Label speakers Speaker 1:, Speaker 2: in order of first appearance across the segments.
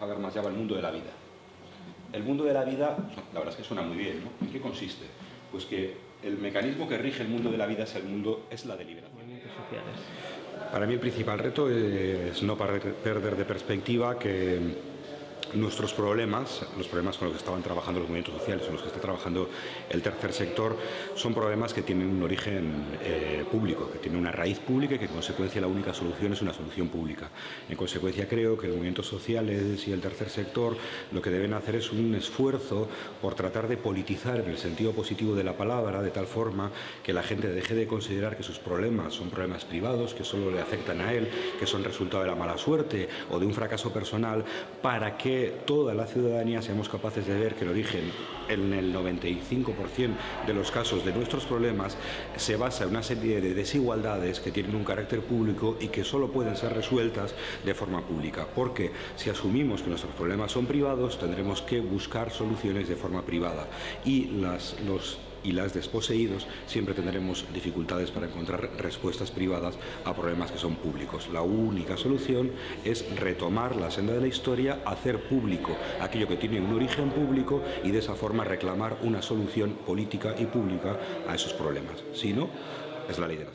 Speaker 1: Habermas llama el mundo de la vida. El mundo de la vida, la verdad es que suena muy bien, ¿no? ¿En qué consiste? Pues que el mecanismo que rige el mundo de la vida es el mundo, es la deliberación. Para mí el principal reto es no perder de perspectiva que nuestros problemas, los problemas con los que estaban trabajando los movimientos sociales, con los que está trabajando el tercer sector, son problemas que tienen un origen eh, público, que tienen una raíz pública y que en consecuencia la única solución es una solución pública. En consecuencia creo que los movimientos sociales y el tercer sector lo que deben hacer es un esfuerzo por tratar de politizar en el sentido positivo de la palabra, de tal forma que la gente deje de considerar que sus problemas son problemas privados, que solo le afectan a él, que son resultado de la mala suerte o de un fracaso personal, para que toda la ciudadanía seamos capaces de ver que el origen en el 95% de los casos de nuestros problemas se basa en una serie de desigualdades que tienen un carácter público y que solo pueden ser resueltas de forma pública. Porque si asumimos que nuestros problemas son privados, tendremos que buscar soluciones de forma privada. Y las, los y las desposeídos siempre tendremos dificultades para encontrar respuestas privadas a problemas que son públicos. La única solución es retomar la senda de la historia, hacer público aquello que tiene un origen público y de esa forma reclamar una solución política y pública a esos problemas. Si no, es la ley de la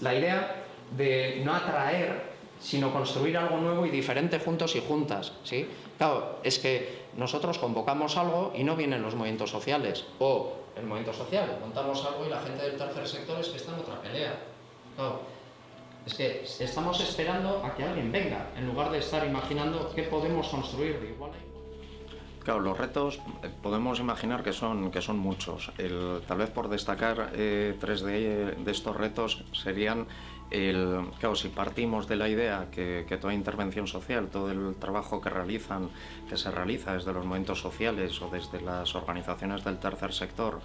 Speaker 2: La idea de no atraer sino construir algo nuevo y diferente juntos y juntas. ¿sí? Claro, es que nosotros convocamos algo y no vienen los movimientos sociales, o el movimiento social, montamos algo y la gente del tercer sector es que está en otra pelea. Es que estamos esperando a que alguien venga, en lugar de estar imaginando qué podemos construir de igual
Speaker 3: Claro, los retos eh, podemos imaginar que son, que son muchos. tal vez por destacar eh, tres de, estos retos serían el, claro, si partimos de la idea que, toda intervención social, todo el trabajo que realizan, que se realiza desde los movimientos sociales o desde las organizaciones del tercer sector,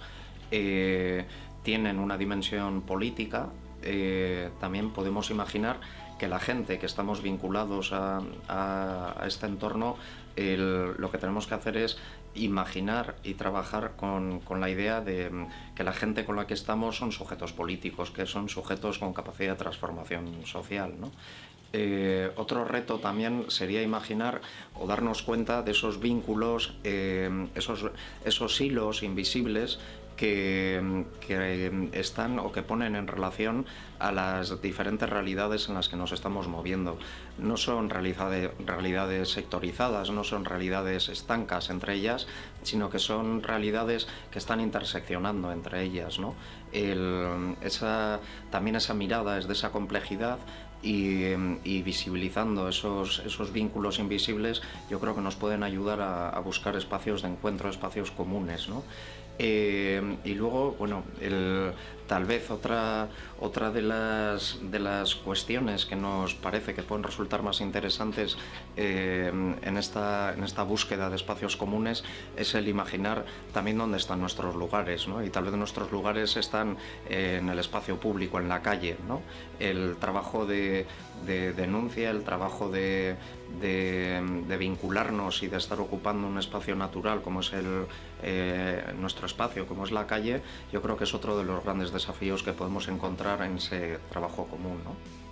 Speaker 3: eh, tienen una dimensión política, eh, también podemos imaginar que la gente que estamos vinculados a, este entorno, lo que tenemos que hacer es imaginar y trabajar con, la idea de que la gente con la que estamos son sujetos políticos, que son sujetos con capacidad de transformación social. Eh, otro reto también sería imaginar o darnos cuenta de esos vínculos, eh, esos, esos hilos invisibles que, están o que ponen en relación a las diferentes realidades en las que nos estamos moviendo. No son realidades sectorizadas, no son realidades estancas entre ellas, sino que son realidades que están interseccionando entre ellas. ¿no? esa, también esa mirada es de esa complejidad y, visibilizando esos, esos, vínculos invisibles yo creo que nos pueden ayudar a, a buscar espacios de encuentro, espacios comunes. ¿no? Eh, y luego, bueno, el, tal vez otra, otra de, las, de las cuestiones que nos parece que pueden resultar más interesantes eh, en, esta, en esta búsqueda de espacios comunes es el imaginar también dónde están nuestros lugares, ¿no? y tal vez nuestros lugares están en el espacio público, en la calle. ¿no? El trabajo de, de denuncia, el trabajo de, de, vincularnos y de estar ocupando un espacio natural como es el, eh, nuestro espacio, como es la calle, yo creo que es otro de los grandes desafíos que podemos encontrar en ese trabajo común. ¿no?